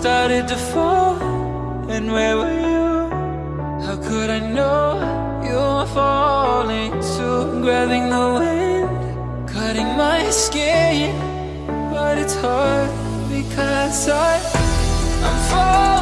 started to fall And where were you? How could I know you were falling too? Grabbing the wind, cutting my skin But it's hard because I, I'm falling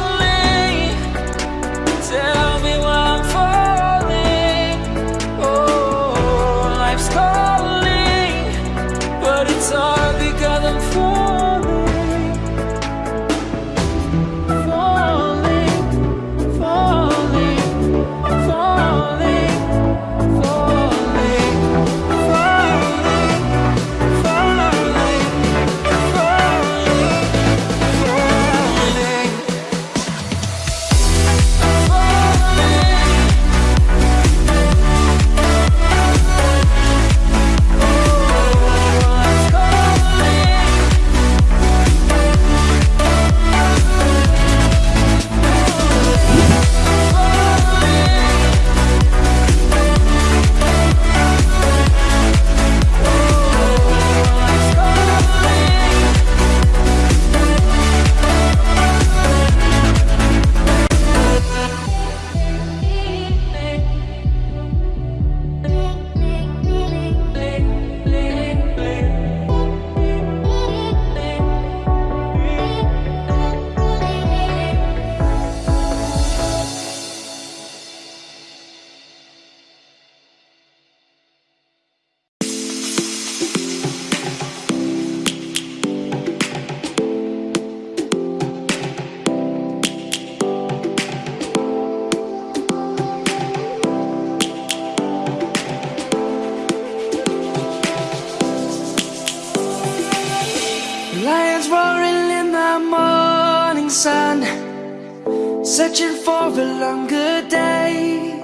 morning sun Searching for a longer day.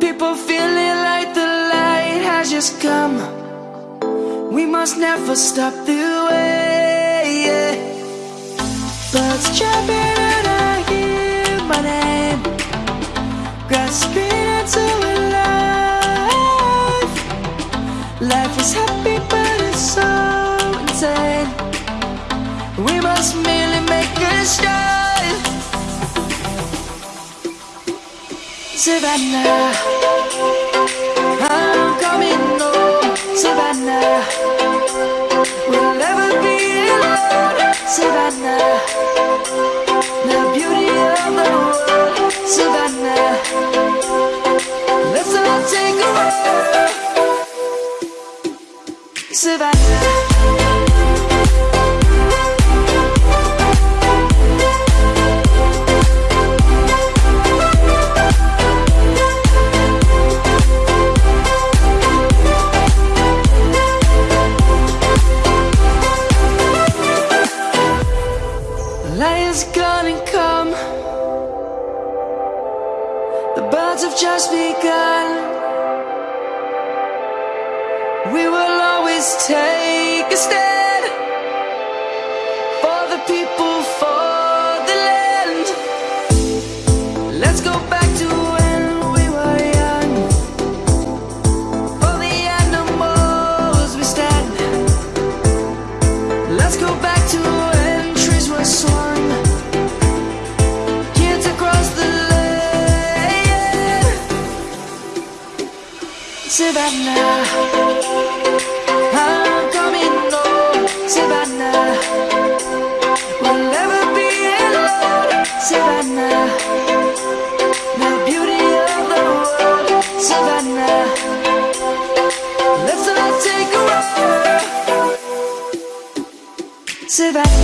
People feeling like the light has just come. We must never stop the way yeah. Birds jumping and I hear my name. Grasping Savannah, I'm coming home, Savannah. We'll never be alone, Savannah. The beauty of the world, Savannah. Let's all take a walk, Savannah. survive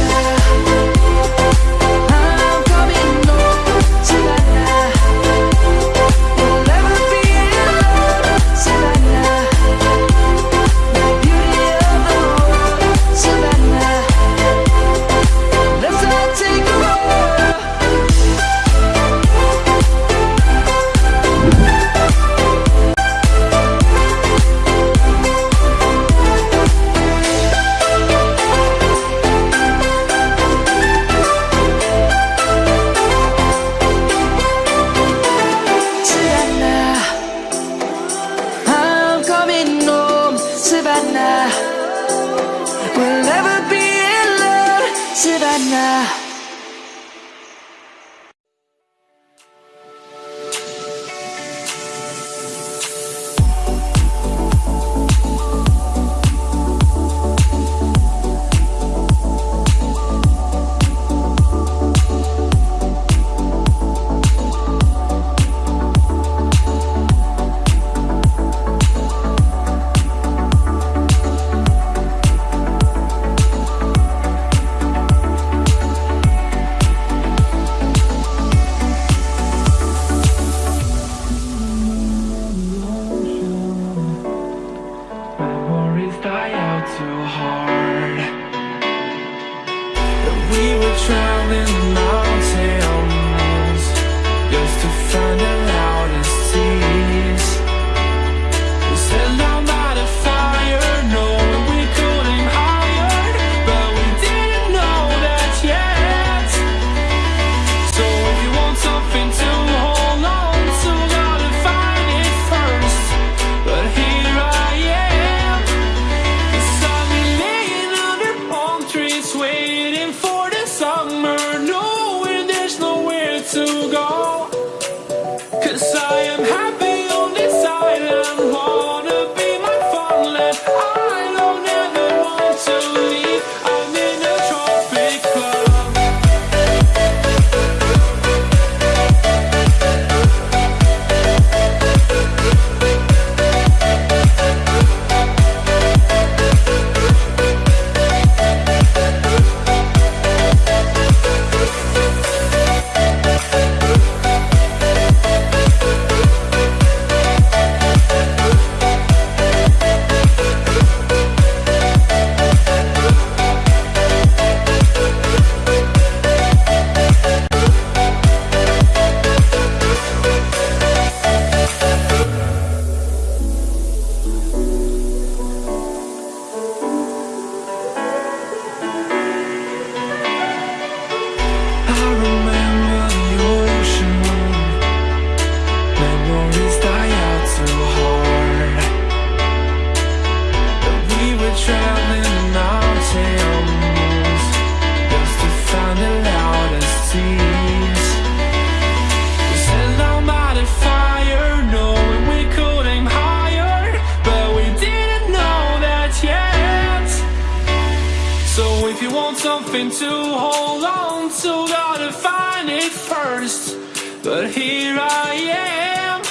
want something to hold on to, gotta find it first. But here I am,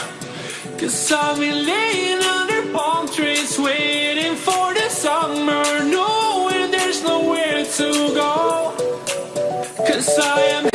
cause I've been laying under palm trees, waiting for the summer, knowing there's nowhere to go. Cause I am